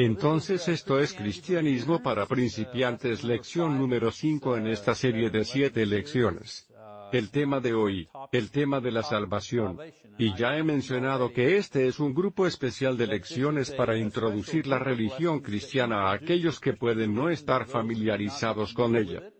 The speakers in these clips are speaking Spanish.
Entonces esto es cristianismo para principiantes lección número 5 en esta serie de 7 lecciones. El tema de hoy, el tema de la salvación. Y ya he mencionado que este es un grupo especial de lecciones para introducir la religión cristiana a aquellos que pueden no estar familiarizados con ella.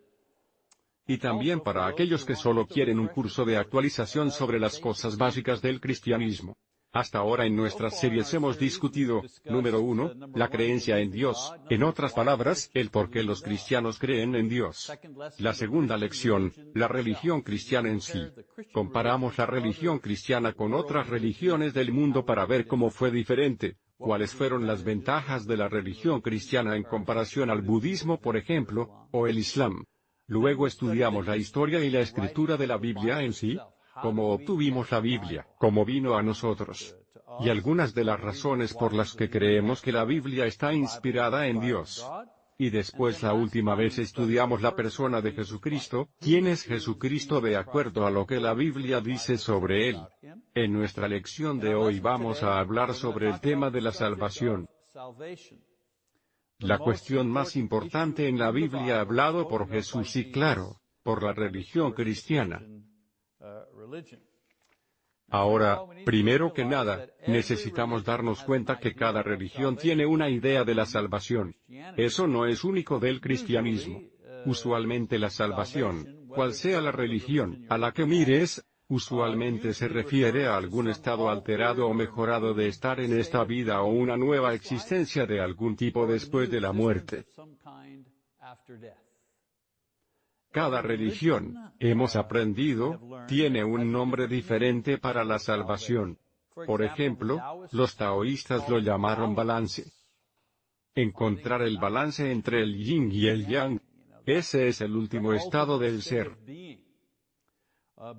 Y también para aquellos que solo quieren un curso de actualización sobre las cosas básicas del cristianismo. Hasta ahora en nuestras series hemos discutido, número uno, la creencia en Dios, en otras palabras, el por qué los cristianos creen en Dios. La segunda lección, la religión cristiana en sí. Comparamos la religión cristiana con otras religiones del mundo para ver cómo fue diferente, cuáles fueron las ventajas de la religión cristiana en comparación al budismo por ejemplo, o el islam. Luego estudiamos la historia y la escritura de la Biblia en sí, cómo obtuvimos la Biblia, cómo vino a nosotros. Y algunas de las razones por las que creemos que la Biblia está inspirada en Dios. Y después la última vez estudiamos la persona de Jesucristo, quién es Jesucristo de acuerdo a lo que la Biblia dice sobre él. En nuestra lección de hoy vamos a hablar sobre el tema de la salvación. La cuestión más importante en la Biblia hablado por Jesús y claro, por la religión cristiana. Ahora, primero que nada, necesitamos darnos cuenta que cada religión tiene una idea de la salvación. Eso no es único del cristianismo. Usualmente la salvación, cual sea la religión a la que mires, usualmente se refiere a algún estado alterado o mejorado de estar en esta vida o una nueva existencia de algún tipo después de la muerte. Cada religión, hemos aprendido, tiene un nombre diferente para la salvación. Por ejemplo, los taoístas lo llamaron balance. Encontrar el balance entre el yin y el yang. Ese es el último estado del ser.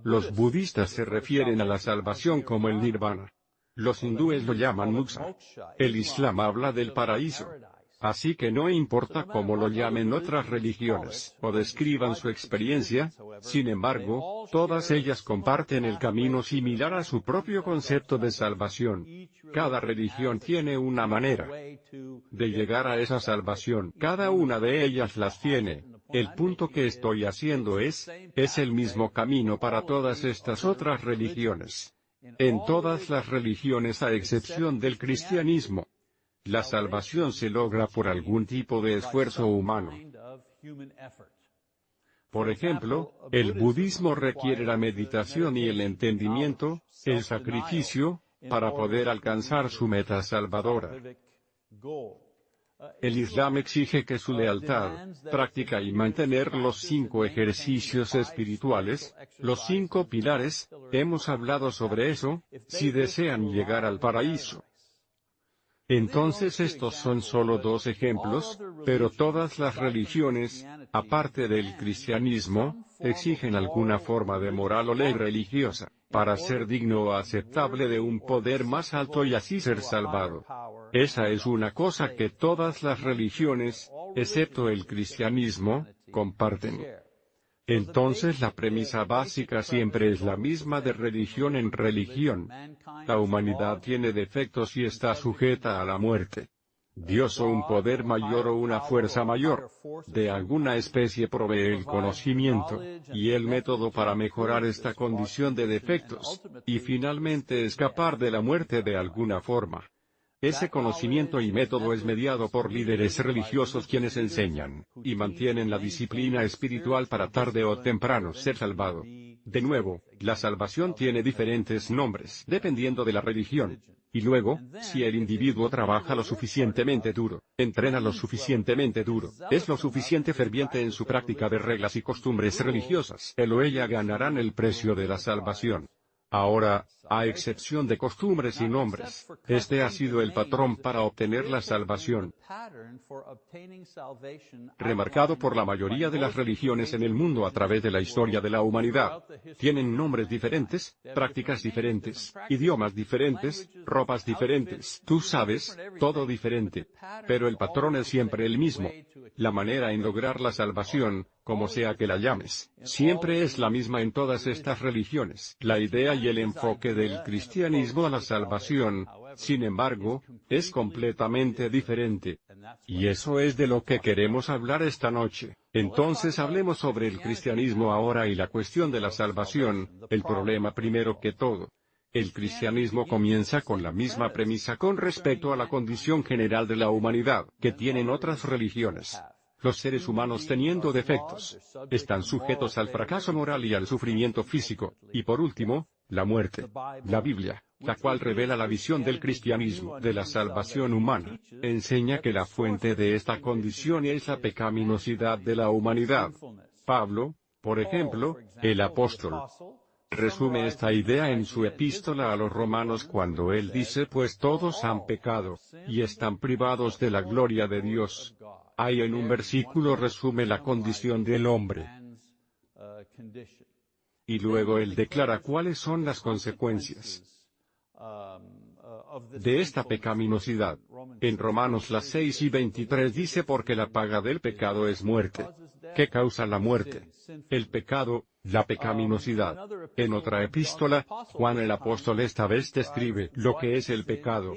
Los budistas se refieren a la salvación como el nirvana. Los hindúes lo llaman moksha. El islam habla del paraíso. Así que no importa cómo lo llamen otras religiones, o describan su experiencia, sin embargo, todas ellas comparten el camino similar a su propio concepto de salvación. Cada religión tiene una manera de llegar a esa salvación, cada una de ellas las tiene. El punto que estoy haciendo es, es el mismo camino para todas estas otras religiones. En todas las religiones a excepción del cristianismo, la salvación se logra por algún tipo de esfuerzo humano. Por ejemplo, el budismo requiere la meditación y el entendimiento, el sacrificio, para poder alcanzar su meta salvadora. El Islam exige que su lealtad, práctica y mantener los cinco ejercicios espirituales, los cinco pilares, hemos hablado sobre eso, si desean llegar al paraíso. Entonces estos son solo dos ejemplos, pero todas las religiones, aparte del cristianismo, exigen alguna forma de moral o ley religiosa, para ser digno o aceptable de un poder más alto y así ser salvado. Esa es una cosa que todas las religiones, excepto el cristianismo, comparten. Entonces la premisa básica siempre es la misma de religión en religión. La humanidad tiene defectos y está sujeta a la muerte. Dios o un poder mayor o una fuerza mayor, de alguna especie provee el conocimiento, y el método para mejorar esta condición de defectos, y finalmente escapar de la muerte de alguna forma. Ese conocimiento y método es mediado por líderes religiosos quienes enseñan, y mantienen la disciplina espiritual para tarde o temprano ser salvado. De nuevo, la salvación tiene diferentes nombres dependiendo de la religión. Y luego, si el individuo trabaja lo suficientemente duro, entrena lo suficientemente duro, es lo suficiente ferviente en su práctica de reglas y costumbres religiosas, él o ella ganarán el precio de la salvación. Ahora, a excepción de costumbres y nombres, este ha sido el patrón para obtener la salvación. Remarcado por la mayoría de las religiones en el mundo a través de la historia de la humanidad. Tienen nombres diferentes, prácticas diferentes, idiomas diferentes, ropas diferentes, tú sabes, todo diferente. Pero el patrón es siempre el mismo. La manera en lograr la salvación, como sea que la llames, siempre es la misma en todas estas religiones. La idea y el enfoque del cristianismo a la salvación, sin embargo, es completamente diferente. Y eso es de lo que queremos hablar esta noche. Entonces hablemos sobre el cristianismo ahora y la cuestión de la salvación, el problema primero que todo. El cristianismo comienza con la misma premisa con respecto a la condición general de la humanidad, que tienen otras religiones. Los seres humanos teniendo defectos, están sujetos al fracaso moral y al sufrimiento físico, y por último, la muerte. La Biblia, la cual revela la visión del cristianismo de la salvación humana, enseña que la fuente de esta condición es la pecaminosidad de la humanidad. Pablo, por ejemplo, el apóstol, resume esta idea en su epístola a los romanos cuando él dice pues todos han pecado, y están privados de la gloria de Dios. Ahí en un versículo resume la condición del hombre. Y luego él declara cuáles son las consecuencias de esta pecaminosidad. En Romanos las 6 y 23 dice porque la paga del pecado es muerte. ¿Qué causa la muerte? El pecado, la pecaminosidad. En otra epístola, Juan el apóstol esta vez describe lo que es el pecado.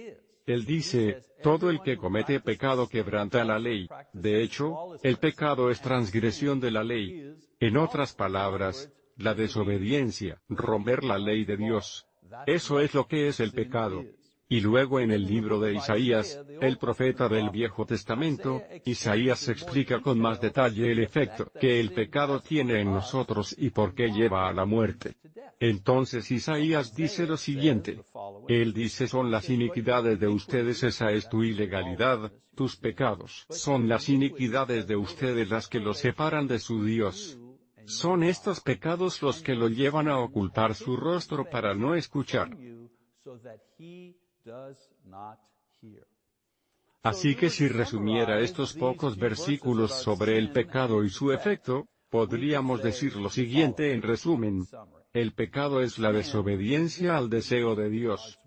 Él dice, todo el que comete pecado quebranta la ley. De hecho, el pecado es transgresión de la ley. En otras palabras, la desobediencia, romper la ley de Dios. Eso es lo que es el pecado. Y luego en el libro de Isaías, el profeta del Viejo Testamento, Isaías explica con más detalle el efecto que el pecado tiene en nosotros y por qué lleva a la muerte. Entonces Isaías dice lo siguiente. Él dice son las iniquidades de ustedes esa es tu ilegalidad, tus pecados son las iniquidades de ustedes las que los separan de su Dios. Son estos pecados los que lo llevan a ocultar su rostro para no escuchar. Así que si resumiera estos pocos versículos sobre el pecado y su efecto, podríamos decir lo siguiente en resumen. El pecado es la desobediencia al deseo de Dios.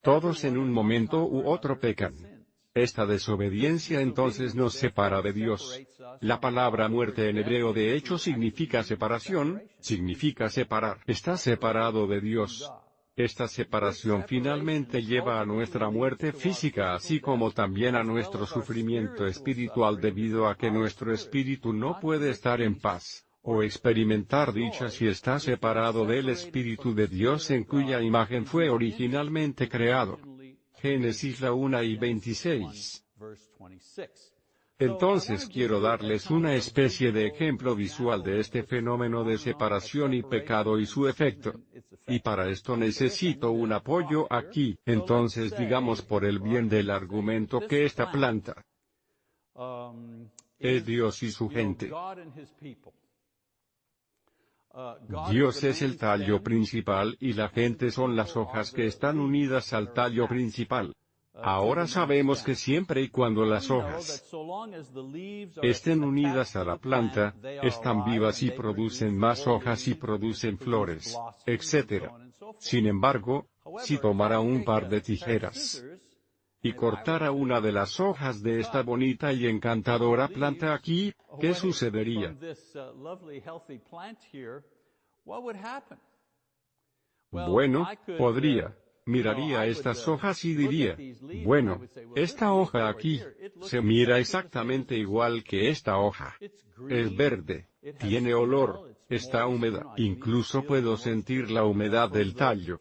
Todos en un momento u otro pecan. Esta desobediencia entonces nos separa de Dios. La palabra muerte en hebreo de hecho significa separación, significa separar. Está separado de Dios. Esta separación finalmente lleva a nuestra muerte física así como también a nuestro sufrimiento espiritual debido a que nuestro espíritu no puede estar en paz o experimentar dicha si está separado del Espíritu de Dios en cuya imagen fue originalmente creado. Génesis la 1 y 26. Entonces quiero darles una especie de ejemplo visual de este fenómeno de separación y pecado y su efecto. Y para esto necesito un apoyo aquí, entonces digamos por el bien del argumento que esta planta es Dios y su gente. Dios es el tallo principal y la gente son las hojas que están unidas al tallo principal. Ahora sabemos que siempre y cuando las hojas estén unidas a la planta, están vivas y producen más hojas y producen flores, etc. Sin embargo, si tomara un par de tijeras y cortara una de las hojas de esta bonita y encantadora planta aquí, ¿qué sucedería? Bueno, podría. Miraría estas hojas y diría, bueno, esta hoja aquí, se mira exactamente igual que esta hoja. Es verde, tiene olor, está húmeda, incluso puedo sentir la humedad del tallo.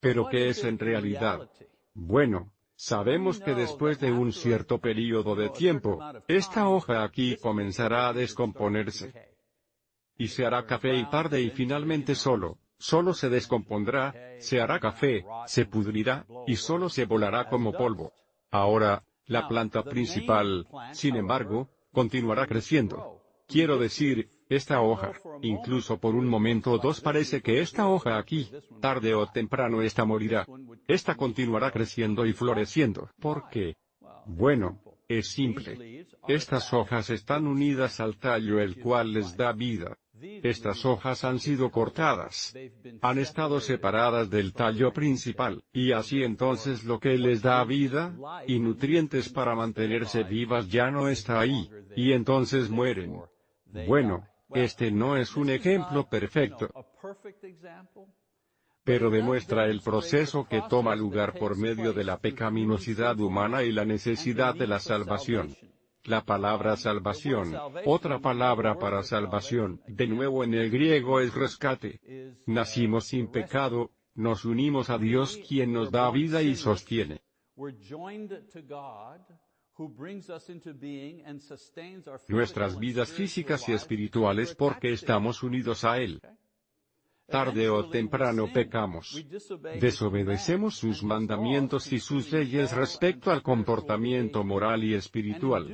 Pero ¿qué es en realidad? Bueno, sabemos que después de un cierto periodo de tiempo, esta hoja aquí comenzará a descomponerse. Y se hará café y tarde y finalmente solo, solo se descompondrá, se hará café, se pudrirá, y solo se volará como polvo. Ahora, la planta principal, sin embargo, continuará creciendo. Quiero decir, esta hoja, incluso por un momento o dos parece que esta hoja aquí, tarde o temprano esta morirá. Esta continuará creciendo y floreciendo. ¿Por qué? Bueno, es simple. Estas hojas están unidas al tallo el cual les da vida. Estas hojas han sido cortadas. Han estado separadas del tallo principal, y así entonces lo que les da vida, y nutrientes para mantenerse vivas ya no está ahí, y entonces mueren. Bueno, Este no es un ejemplo perfecto, pero demuestra el proceso que toma lugar por medio de la pecaminosidad humana y la necesidad de la salvación. La palabra salvación, otra palabra para salvación, de nuevo en el griego es rescate. Nacimos sin pecado, nos unimos a Dios quien nos da vida y sostiene. Nuestras vidas físicas y espirituales porque estamos unidos a Él tarde o temprano pecamos. Desobedecemos sus mandamientos y sus leyes respecto al comportamiento moral y espiritual.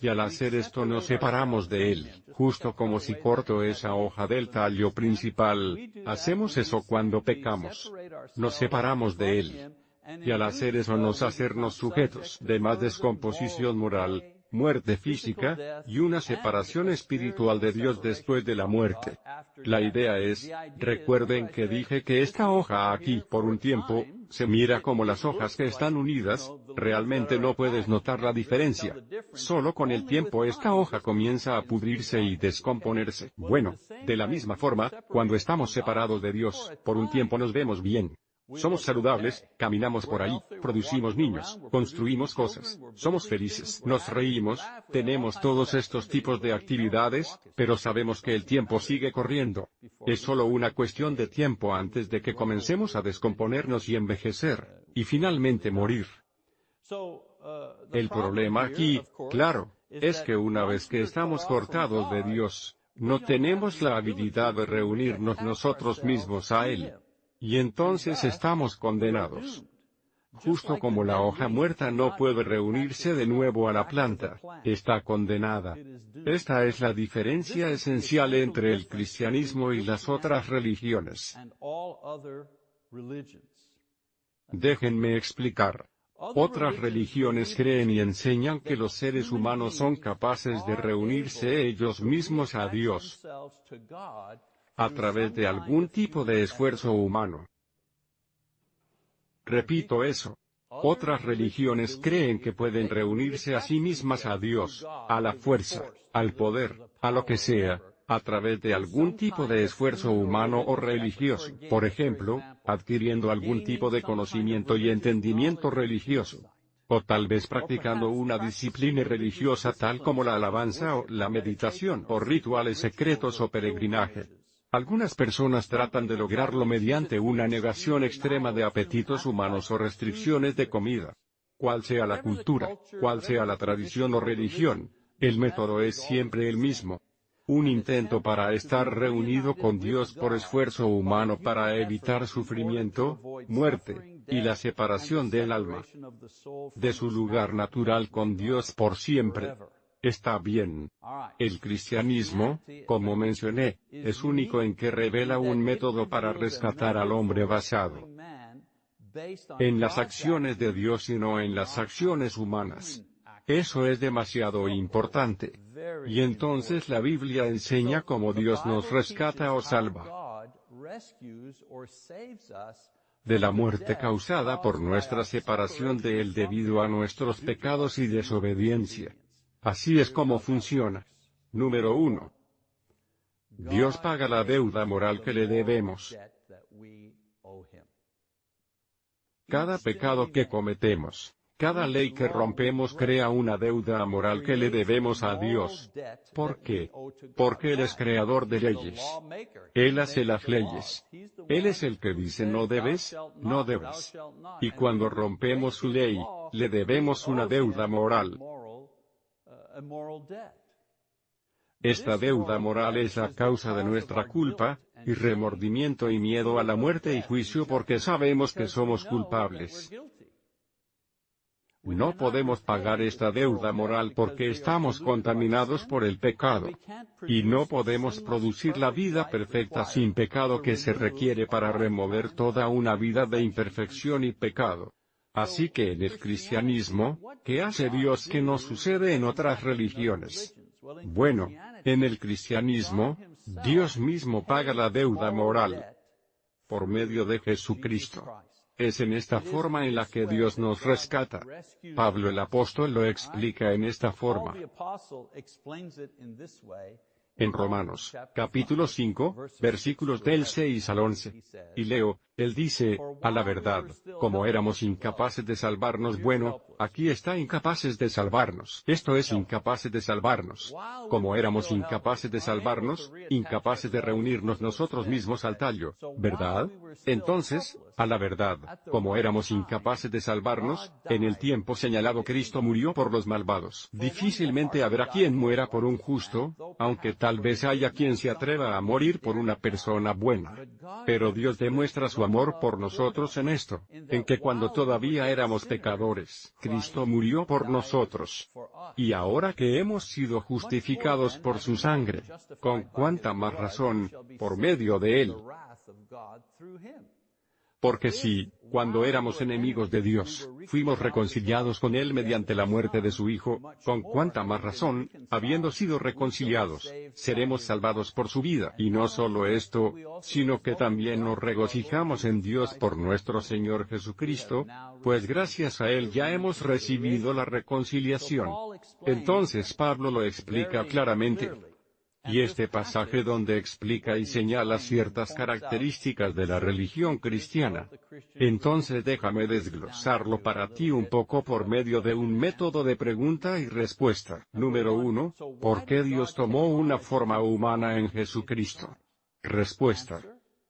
Y al hacer esto nos separamos de Él, justo como si corto esa hoja del tallo principal, hacemos eso cuando pecamos. Nos separamos de Él. Y al hacer eso nos hacernos sujetos de más descomposición moral, muerte física, y una separación espiritual de Dios después de la muerte. La idea es, recuerden que dije que esta hoja aquí, por un tiempo, se mira como las hojas que están unidas, realmente no puedes notar la diferencia. Solo con el tiempo esta hoja comienza a pudrirse y descomponerse. Bueno, de la misma forma, cuando estamos separados de Dios, por un tiempo nos vemos bien, somos saludables, caminamos por ahí, producimos niños, construimos cosas, somos felices, nos reímos, tenemos todos estos tipos de actividades, pero sabemos que el tiempo sigue corriendo. Es solo una cuestión de tiempo antes de que comencemos a descomponernos y envejecer, y finalmente morir. El problema aquí, claro, es que una vez que estamos cortados de Dios, no tenemos la habilidad de reunirnos nosotros mismos a Él. Y entonces estamos condenados. Justo como la hoja muerta no puede reunirse de nuevo a la planta, está condenada. Esta es la diferencia esencial entre el cristianismo y las otras religiones. Déjenme explicar. Otras religiones creen y enseñan que los seres humanos son capaces de reunirse ellos mismos a Dios a través de algún tipo de esfuerzo humano. Repito eso. Otras religiones creen que pueden reunirse a sí mismas a Dios, a la fuerza, al poder, a lo que sea, a través de algún tipo de esfuerzo humano o religioso, por ejemplo, adquiriendo algún tipo de conocimiento y entendimiento religioso. O tal vez practicando una disciplina religiosa tal como la alabanza o la meditación o rituales secretos o peregrinaje. Algunas personas tratan de lograrlo mediante una negación extrema de apetitos humanos o restricciones de comida. Cual sea la cultura, cual sea la tradición o religión, el método es siempre el mismo. Un intento para estar reunido con Dios por esfuerzo humano para evitar sufrimiento, muerte, y la separación del alma de su lugar natural con Dios por siempre. Está bien. El cristianismo, como mencioné, es único en que revela un método para rescatar al hombre basado en las acciones de Dios y no en las acciones humanas. Eso es demasiado importante. Y entonces la Biblia enseña cómo Dios nos rescata o salva de la muerte causada por nuestra separación de Él debido a nuestros pecados y desobediencia. Así es como funciona. Número 1. Dios paga la deuda moral que le debemos. Cada pecado que cometemos, cada ley que rompemos crea una deuda moral que le debemos a Dios. ¿Por qué? Porque Él es creador de leyes. Él hace las leyes. Él es el que dice no debes, no debes. Y cuando rompemos su ley, le debemos una deuda moral. Esta deuda moral es la causa de nuestra culpa, y remordimiento y miedo a la muerte y juicio porque sabemos que somos culpables. No podemos pagar esta deuda moral porque estamos contaminados por el pecado. Y no podemos producir la vida perfecta sin pecado que se requiere para remover toda una vida de imperfección y pecado. Así que en el cristianismo, ¿qué hace Dios que no sucede en otras religiones? Bueno, en el cristianismo, Dios mismo paga la deuda moral por medio de Jesucristo. Es en esta forma en la que Dios nos rescata. Pablo el apóstol lo explica en esta forma. En Romanos, capítulo 5, versículos del 6 al 11. Y leo, él dice, a la verdad, como éramos incapaces de salvarnos, bueno, aquí está incapaces de salvarnos. Esto es incapaces de salvarnos. Como éramos incapaces de salvarnos, incapaces de reunirnos nosotros mismos al tallo, ¿verdad? Entonces, a la verdad, como éramos incapaces de salvarnos, en el tiempo señalado Cristo murió por los malvados. Difícilmente habrá quien muera por un justo, aunque tal vez haya quien se atreva a morir por una persona buena. Pero Dios demuestra amor por nosotros en esto, en que cuando todavía éramos pecadores, Cristo murió por nosotros. Y ahora que hemos sido justificados por su sangre, con cuánta más razón, por medio de él. Porque si, cuando éramos enemigos de Dios, fuimos reconciliados con Él mediante la muerte de su Hijo, con cuánta más razón, habiendo sido reconciliados, seremos salvados por su vida. Y no solo esto, sino que también nos regocijamos en Dios por nuestro Señor Jesucristo, pues gracias a Él ya hemos recibido la reconciliación. Entonces Pablo lo explica claramente. Y este pasaje donde explica y señala ciertas características de la religión cristiana. Entonces déjame desglosarlo para ti un poco por medio de un método de pregunta y respuesta. Número 1. ¿Por qué Dios tomó una forma humana en Jesucristo? Respuesta.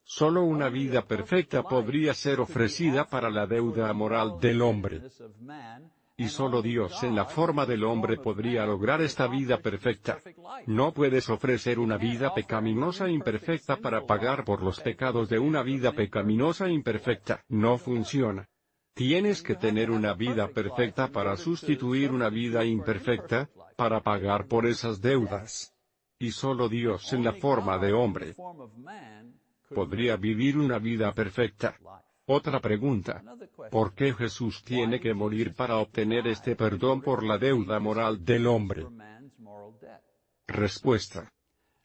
Solo una vida perfecta podría ser ofrecida para la deuda moral del hombre. Y solo Dios en la forma del hombre podría lograr esta vida perfecta. No puedes ofrecer una vida pecaminosa imperfecta para pagar por los pecados de una vida pecaminosa imperfecta. No funciona. Tienes que tener una vida perfecta para sustituir una vida imperfecta, para pagar por esas deudas. Y solo Dios en la forma de hombre podría vivir una vida perfecta. Otra pregunta. ¿Por qué Jesús tiene que morir para obtener este perdón por la deuda moral del hombre? Respuesta.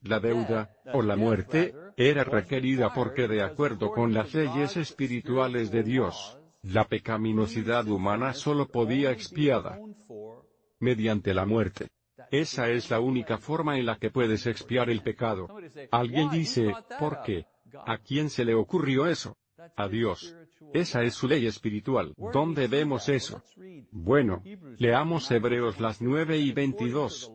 La deuda, o la muerte, era requerida porque de acuerdo con las leyes espirituales de Dios, la pecaminosidad humana solo podía expiada mediante la muerte. Esa es la única forma en la que puedes expiar el pecado. Alguien dice, ¿por qué? ¿A quién se le ocurrió eso? A Dios. Esa es su ley espiritual. ¿Dónde vemos eso? Bueno, leamos Hebreos las 9 y 22.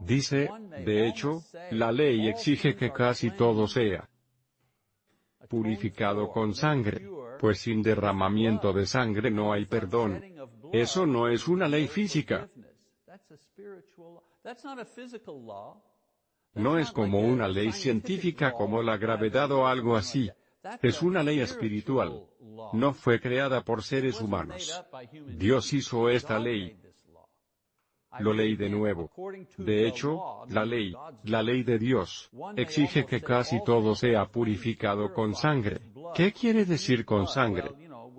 Dice, de hecho, la ley exige que casi todo sea purificado con sangre, pues sin derramamiento de sangre no hay perdón. Eso no es una ley física. No es como una ley científica como la gravedad o algo así. Es una ley espiritual. No fue creada por seres humanos. Dios hizo esta ley. Lo leí de nuevo. De hecho, la ley, la ley de Dios, exige que casi todo sea purificado con sangre. ¿Qué quiere decir con sangre?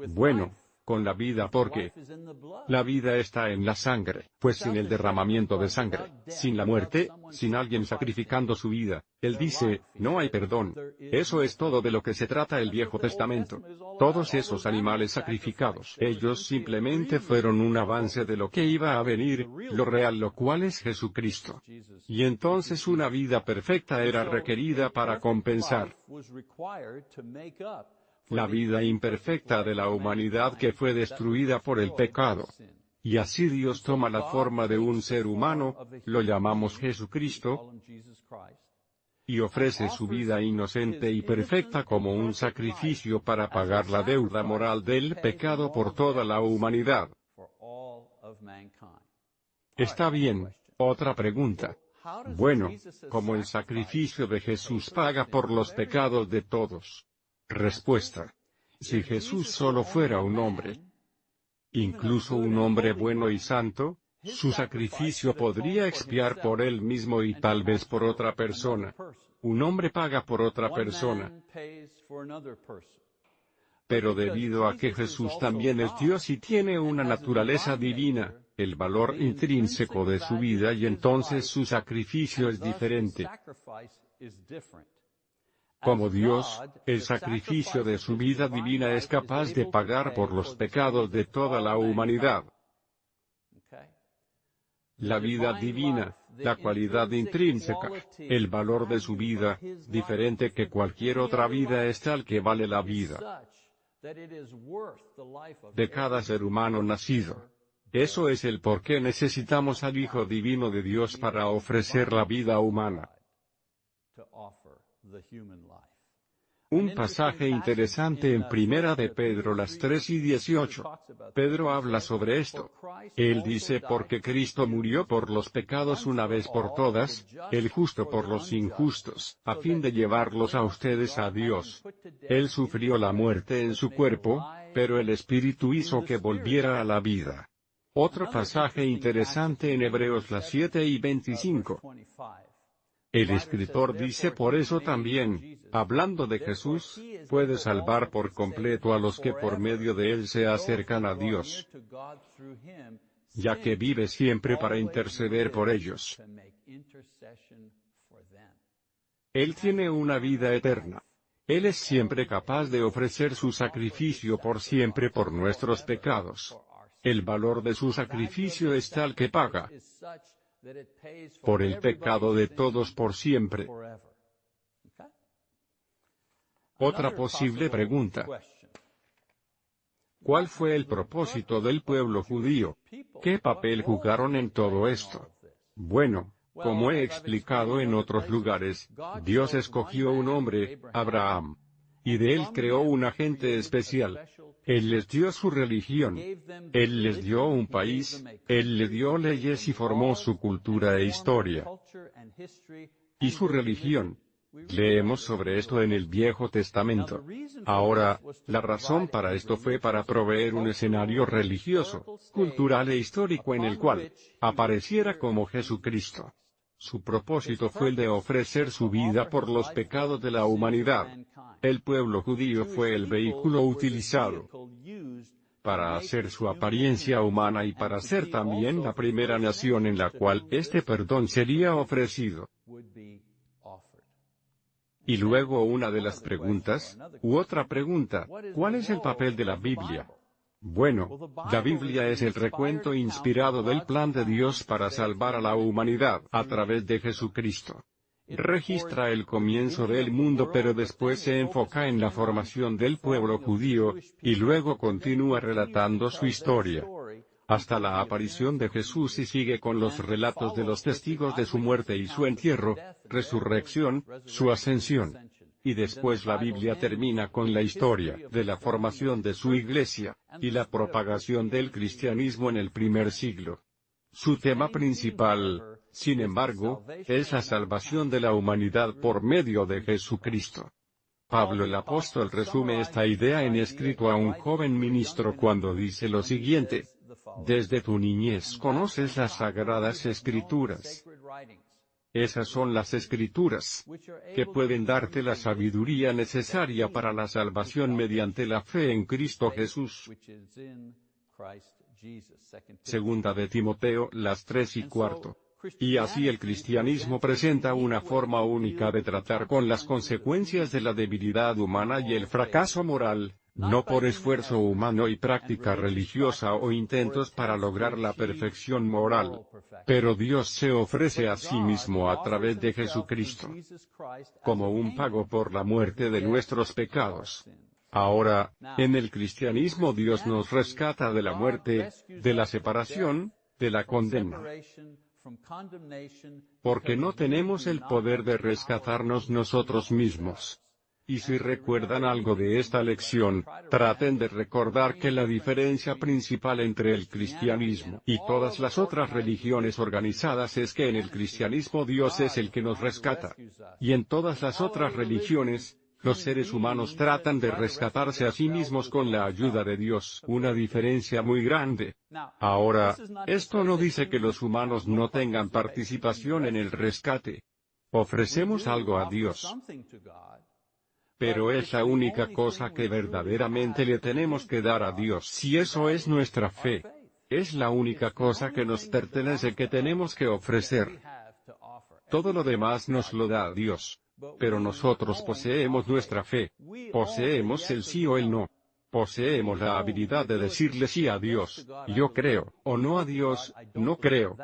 Bueno, con la vida porque la vida está en la sangre, pues sin el derramamiento de sangre, sin la muerte, sin alguien sacrificando su vida, él dice, no hay perdón. Eso es todo de lo que se trata el Viejo Testamento. Todos esos animales sacrificados, ellos simplemente fueron un avance de lo que iba a venir, lo real lo cual es Jesucristo. Y entonces una vida perfecta era requerida para compensar la vida imperfecta de la humanidad que fue destruida por el pecado. Y así Dios toma la forma de un ser humano, lo llamamos Jesucristo, y ofrece su vida inocente y perfecta como un sacrificio para pagar la deuda moral del pecado por toda la humanidad. Está bien, otra pregunta. Bueno, ¿cómo el sacrificio de Jesús paga por los pecados de todos? Respuesta. Si Jesús solo fuera un hombre, incluso un hombre bueno y santo, su sacrificio podría expiar por él mismo y tal vez por otra persona. Un hombre paga por otra persona. Pero debido a que Jesús también es Dios y tiene una naturaleza divina, el valor intrínseco de su vida y entonces su sacrificio es diferente. Como Dios, el sacrificio de su vida divina es capaz de pagar por los pecados de toda la humanidad. La vida divina, la cualidad intrínseca, el valor de su vida, diferente que cualquier otra vida es tal que vale la vida de cada ser humano nacido. Eso es el por qué necesitamos al Hijo Divino de Dios para ofrecer la vida humana. Un pasaje interesante en Primera de Pedro las 3 y 18. Pedro habla sobre esto. Él dice porque Cristo murió por los pecados una vez por todas, el justo por los injustos, a fin de llevarlos a ustedes a Dios. Él sufrió la muerte en su cuerpo, pero el Espíritu hizo que volviera a la vida. Otro pasaje interesante en Hebreos las 7 y 25. El escritor dice por eso también, hablando de Jesús, puede salvar por completo a los que por medio de él se acercan a Dios, ya que vive siempre para interceder por ellos. Él tiene una vida eterna. Él es siempre capaz de ofrecer su sacrificio por siempre por nuestros pecados. El valor de su sacrificio es tal que paga por el pecado de todos por siempre. Otra posible pregunta. ¿Cuál fue el propósito del pueblo judío? ¿Qué papel jugaron en todo esto? Bueno, como he explicado en otros lugares, Dios escogió un hombre, Abraham, y de él creó un agente especial. Él les dio su religión. Él les dio un país, Él le dio leyes y formó su cultura e historia. Y su religión. Leemos sobre esto en el Viejo Testamento. Ahora, la razón para esto fue para proveer un escenario religioso, cultural e histórico en el cual apareciera como Jesucristo. Su propósito fue el de ofrecer su vida por los pecados de la humanidad. El pueblo judío fue el vehículo utilizado para hacer su apariencia humana y para ser también la primera nación en la cual este perdón sería ofrecido. Y luego una de las preguntas, u otra pregunta, ¿cuál es el papel de la Biblia? Bueno, la Biblia es el recuento inspirado del plan de Dios para salvar a la humanidad a través de Jesucristo. Registra el comienzo del mundo pero después se enfoca en la formación del pueblo judío, y luego continúa relatando su historia hasta la aparición de Jesús y sigue con los relatos de los testigos de su muerte y su entierro, resurrección, su ascensión. Y después la Biblia termina con la historia de la formación de su iglesia, y la propagación del cristianismo en el primer siglo. Su tema principal, sin embargo, es la salvación de la humanidad por medio de Jesucristo. Pablo el apóstol resume esta idea en escrito a un joven ministro cuando dice lo siguiente, Desde tu niñez conoces las sagradas escrituras, esas son las escrituras, que pueden darte la sabiduría necesaria para la salvación mediante la fe en Cristo Jesús. Segunda de Timoteo, las tres y cuarto. Y así el cristianismo presenta una forma única de tratar con las consecuencias de la debilidad humana y el fracaso moral, no por esfuerzo humano y práctica religiosa o intentos para lograr la perfección moral. Pero Dios se ofrece a sí mismo a través de Jesucristo, como un pago por la muerte de nuestros pecados. Ahora, en el cristianismo Dios nos rescata de la muerte, de la separación, de la condena. Porque no tenemos el poder de rescatarnos nosotros mismos. Y si recuerdan algo de esta lección, traten de recordar que la diferencia principal entre el cristianismo y todas las otras religiones organizadas es que en el cristianismo Dios es el que nos rescata. Y en todas las otras religiones, los seres humanos tratan de rescatarse a sí mismos con la ayuda de Dios, una diferencia muy grande. Ahora, esto no dice que los humanos no tengan participación en el rescate. Ofrecemos algo a Dios pero es la única cosa que verdaderamente le tenemos que dar a Dios si eso es nuestra fe. Es la única cosa que nos pertenece que tenemos que ofrecer. Todo lo demás nos lo da Dios. Pero nosotros poseemos nuestra fe. Poseemos el sí o el no. Poseemos la habilidad de decirle sí a Dios, yo creo, o no a Dios, no creo.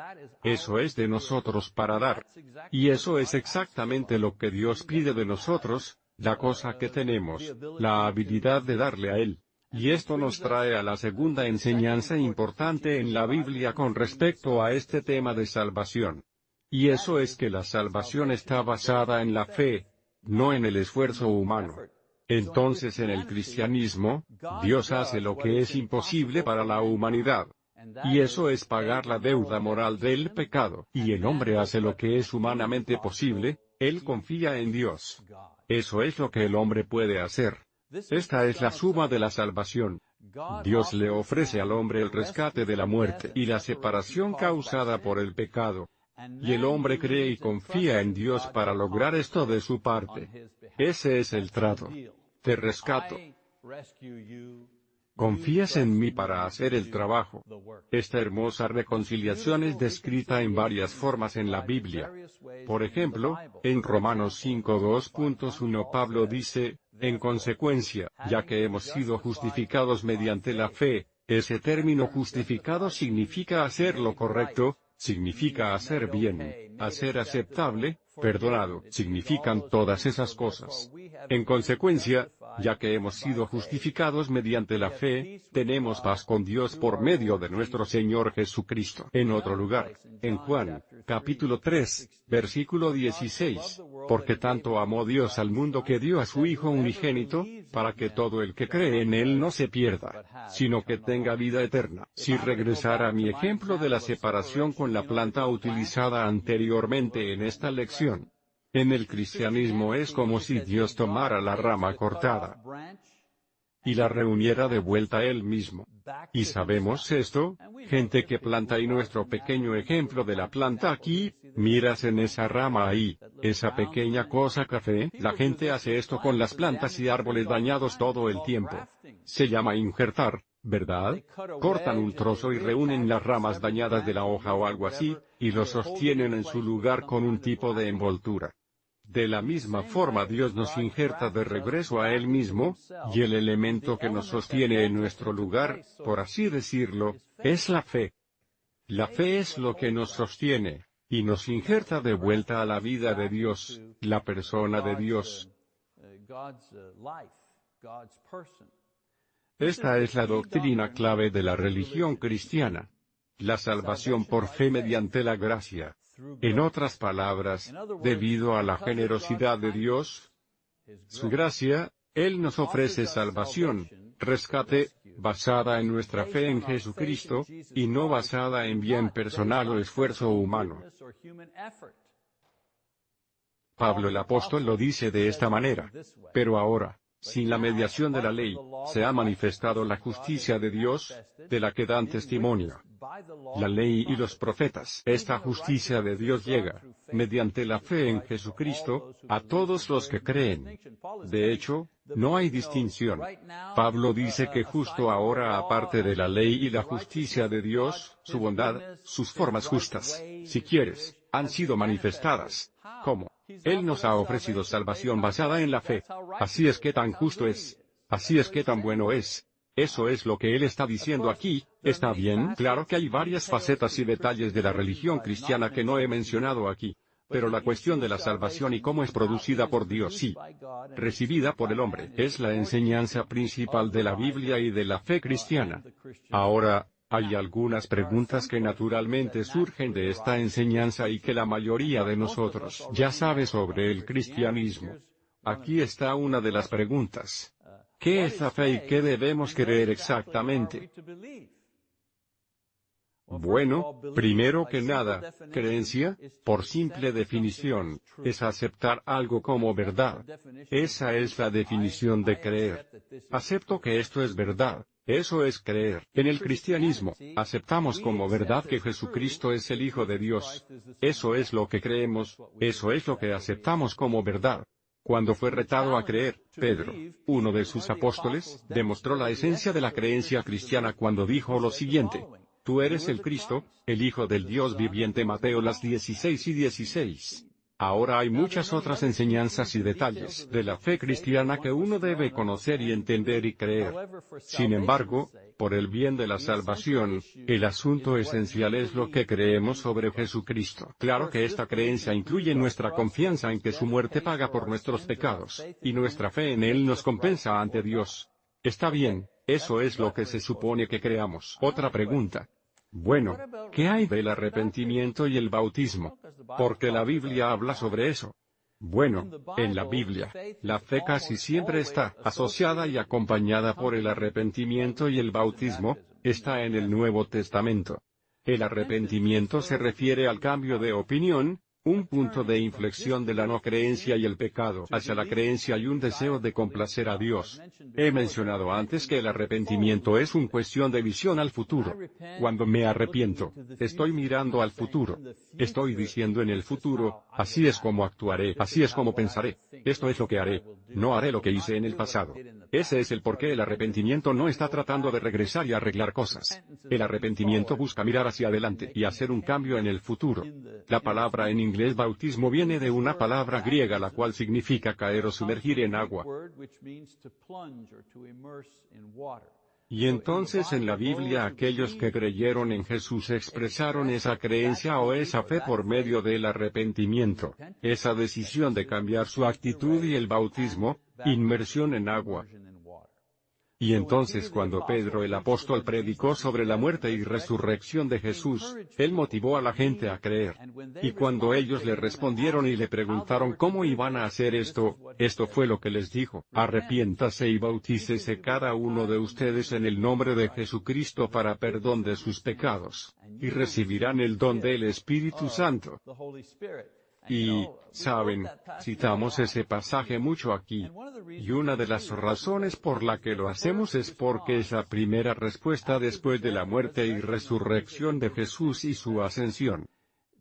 Eso es de nosotros para dar. Y eso es exactamente lo que Dios pide de nosotros, la cosa que tenemos, la habilidad de darle a Él. Y esto nos trae a la segunda enseñanza importante en la Biblia con respecto a este tema de salvación. Y eso es que la salvación está basada en la fe, no en el esfuerzo humano. Entonces en el cristianismo, Dios hace lo que es imposible para la humanidad. Y eso es pagar la deuda moral del pecado. Y el hombre hace lo que es humanamente posible, él confía en Dios. Eso es lo que el hombre puede hacer. Esta es la suma de la salvación. Dios le ofrece al hombre el rescate de la muerte y la separación causada por el pecado. Y el hombre cree y confía en Dios para lograr esto de su parte. Ese es el trato. Te rescato. Confías en mí para hacer el trabajo. Esta hermosa reconciliación es descrita en varias formas en la Biblia. Por ejemplo, en Romanos 5.2.1 Pablo dice, en consecuencia, ya que hemos sido justificados mediante la fe, ese término justificado significa hacer lo correcto, significa hacer bien, hacer aceptable, perdonado, significan todas esas cosas. En consecuencia, ya que hemos sido justificados mediante la fe, tenemos paz con Dios por medio de nuestro Señor Jesucristo. En otro lugar, en Juan, capítulo 3, versículo 16, porque tanto amó Dios al mundo que dio a su Hijo unigénito, para que todo el que cree en Él no se pierda, sino que tenga vida eterna. Si regresara a mi ejemplo de la separación con la planta utilizada anteriormente en esta lección, en el cristianismo es como si Dios tomara la rama cortada y la reuniera de vuelta él mismo. Y sabemos esto, gente que planta y nuestro pequeño ejemplo de la planta aquí, miras en esa rama ahí, esa pequeña cosa café, la gente hace esto con las plantas y árboles dañados todo el tiempo. Se llama injertar, ¿verdad? Cortan un trozo y reúnen las ramas dañadas de la hoja o algo así, y lo sostienen en su lugar con un tipo de envoltura. De la misma forma Dios nos injerta de regreso a Él mismo, y el elemento que nos sostiene en nuestro lugar, por así decirlo, es la fe. La fe es lo que nos sostiene, y nos injerta de vuelta a la vida de Dios, la persona de Dios. Esta es la doctrina clave de la religión cristiana. La salvación por fe mediante la gracia. En otras palabras, debido a la generosidad de Dios, su gracia, Él nos ofrece salvación, rescate, basada en nuestra fe en Jesucristo, y no basada en bien personal o esfuerzo humano. Pablo el apóstol lo dice de esta manera. Pero ahora, sin la mediación de la ley, se ha manifestado la justicia de Dios, de la que dan testimonio la ley y los profetas. Esta justicia de Dios llega, mediante la fe en Jesucristo, a todos los que creen. De hecho, no hay distinción. Pablo dice que justo ahora aparte de la ley y la justicia de Dios, su bondad, sus formas justas, si quieres, han sido manifestadas. ¿Cómo? Él nos ha ofrecido salvación basada en la fe. Así es que tan justo es. Así es que tan bueno es. Eso es lo que él está diciendo aquí, ¿está bien? Claro que hay varias facetas y detalles de la religión cristiana que no he mencionado aquí. Pero la cuestión de la salvación y cómo es producida por Dios sí, recibida por el hombre, es la enseñanza principal de la Biblia y de la fe cristiana. Ahora, hay algunas preguntas que naturalmente surgen de esta enseñanza y que la mayoría de nosotros ya sabe sobre el cristianismo. Aquí está una de las preguntas. ¿Qué es la fe y qué debemos creer exactamente? Bueno, primero que nada, creencia, por simple definición, es aceptar algo como verdad. Esa es la definición de creer. Acepto que esto es verdad. Eso es creer. En el cristianismo, aceptamos como verdad que Jesucristo es el Hijo de Dios. Eso es lo que creemos, eso es lo que aceptamos como verdad. Cuando fue retado a creer, Pedro, uno de sus apóstoles, demostró la esencia de la creencia cristiana cuando dijo lo siguiente. Tú eres el Cristo, el Hijo del Dios viviente Mateo las 16 y 16. Ahora hay muchas otras enseñanzas y detalles de la fe cristiana que uno debe conocer y entender y creer. Sin embargo, por el bien de la salvación, el asunto esencial es lo que creemos sobre Jesucristo. Claro que esta creencia incluye nuestra confianza en que su muerte paga por nuestros pecados, y nuestra fe en Él nos compensa ante Dios. Está bien, eso es lo que se supone que creamos. Otra pregunta. Bueno, ¿qué hay del arrepentimiento y el bautismo? Porque la Biblia habla sobre eso. Bueno, en la Biblia, la fe casi siempre está asociada y acompañada por el arrepentimiento y el bautismo, está en el Nuevo Testamento. El arrepentimiento se refiere al cambio de opinión, un punto de inflexión de la no creencia y el pecado hacia la creencia y un deseo de complacer a Dios. He mencionado antes que el arrepentimiento es una cuestión de visión al futuro. Cuando me arrepiento, estoy mirando al futuro. Estoy diciendo en el futuro, así es como actuaré, así es como pensaré. Esto es lo que haré. No haré lo que hice en el pasado. Ese es el por qué el arrepentimiento no está tratando de regresar y arreglar cosas. El arrepentimiento busca mirar hacia adelante y hacer un cambio en el futuro. La palabra en inglés bautismo viene de una palabra griega la cual significa caer o sumergir en agua. Y entonces en la Biblia aquellos que creyeron en Jesús expresaron esa creencia o esa fe por medio del arrepentimiento, esa decisión de cambiar su actitud y el bautismo, inmersión en agua. Y entonces cuando Pedro el apóstol predicó sobre la muerte y resurrección de Jesús, él motivó a la gente a creer. Y cuando ellos le respondieron y le preguntaron cómo iban a hacer esto, esto fue lo que les dijo, arrepiéntase y bautícese cada uno de ustedes en el nombre de Jesucristo para perdón de sus pecados, y recibirán el don del Espíritu Santo. Y, saben, citamos ese pasaje mucho aquí. Y una de las razones por la que lo hacemos es porque es la primera respuesta después de la muerte y resurrección de Jesús y su ascensión.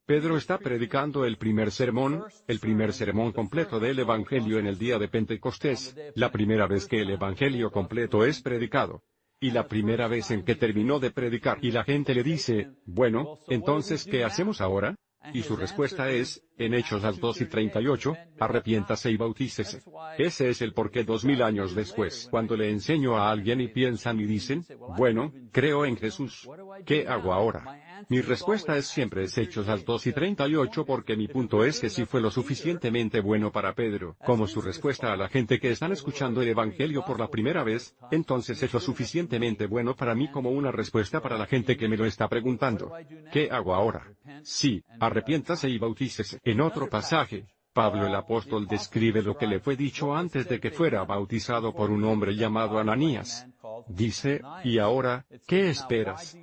Pedro está predicando el primer sermón, el primer sermón completo del Evangelio en el día de Pentecostés, la primera vez que el Evangelio completo es predicado. Y la primera vez en que terminó de predicar y la gente le dice, bueno, entonces ¿qué hacemos ahora? Y su respuesta es, en Hechos al 2 y 38, arrepiéntase y bautícese. Ese es el porqué dos mil años después. Cuando le enseño a alguien y piensan y dicen, bueno, creo en Jesús. ¿Qué hago ahora? Mi respuesta es siempre es Hechos al 2 y 38 porque mi punto es que si fue lo suficientemente bueno para Pedro, como su respuesta a la gente que están escuchando el Evangelio por la primera vez, entonces es lo suficientemente bueno para mí como una respuesta para la gente que me lo está preguntando. ¿Qué hago ahora? Sí, arrepiéntase y bautícese. En otro pasaje, Pablo el apóstol describe lo que le fue dicho antes de que fuera bautizado por un hombre llamado Ananías. Dice, y ahora, ¿qué esperas?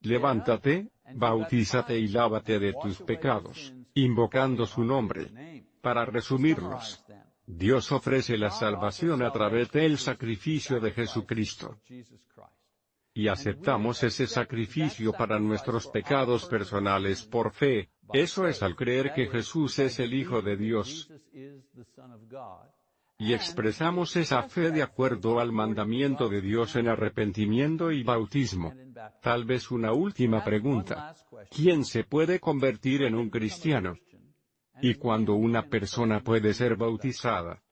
Levántate, bautízate y lávate de tus pecados, invocando su nombre. Para resumirlos, Dios ofrece la salvación a través del sacrificio de Jesucristo y aceptamos ese sacrificio para nuestros pecados personales por fe, eso es al creer que Jesús es el Hijo de Dios. Y expresamos esa fe de acuerdo al mandamiento de Dios en arrepentimiento y bautismo. Tal vez una última pregunta. ¿Quién se puede convertir en un cristiano? ¿Y cuando una persona puede ser bautizada?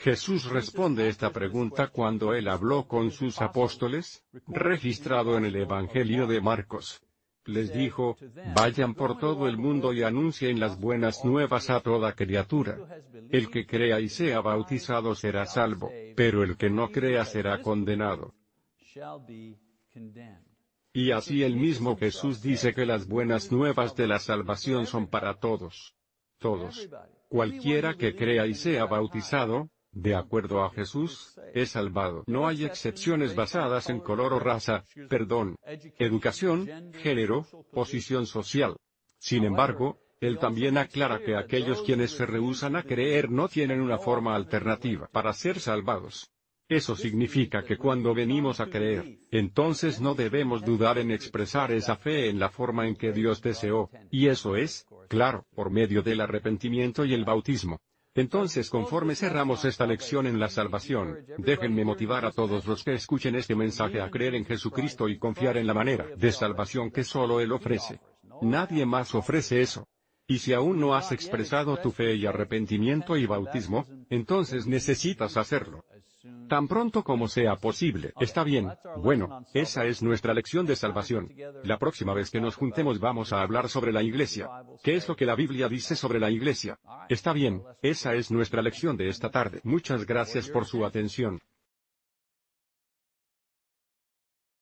Jesús responde esta pregunta cuando él habló con sus apóstoles, registrado en el Evangelio de Marcos. Les dijo, vayan por todo el mundo y anuncien las buenas nuevas a toda criatura. El que crea y sea bautizado será salvo, pero el que no crea será condenado. Y así el mismo Jesús dice que las buenas nuevas de la salvación son para todos. Todos. Cualquiera que crea y sea bautizado, de acuerdo a Jesús, es salvado. No hay excepciones basadas en color o raza, perdón, educación, género, posición social. Sin embargo, él también aclara que aquellos quienes se rehusan a creer no tienen una forma alternativa para ser salvados. Eso significa que cuando venimos a creer, entonces no debemos dudar en expresar esa fe en la forma en que Dios deseó, y eso es, claro, por medio del arrepentimiento y el bautismo. Entonces conforme cerramos esta lección en la salvación, déjenme motivar a todos los que escuchen este mensaje a creer en Jesucristo y confiar en la manera de salvación que solo Él ofrece. Nadie más ofrece eso. Y si aún no has expresado tu fe y arrepentimiento y bautismo, entonces necesitas hacerlo. Tan pronto como sea posible. Está bien, bueno, esa es nuestra lección de salvación. La próxima vez que nos juntemos vamos a hablar sobre la iglesia. ¿Qué es lo que la Biblia dice sobre la iglesia? Está bien, esa es nuestra lección de esta tarde. Muchas gracias por su atención.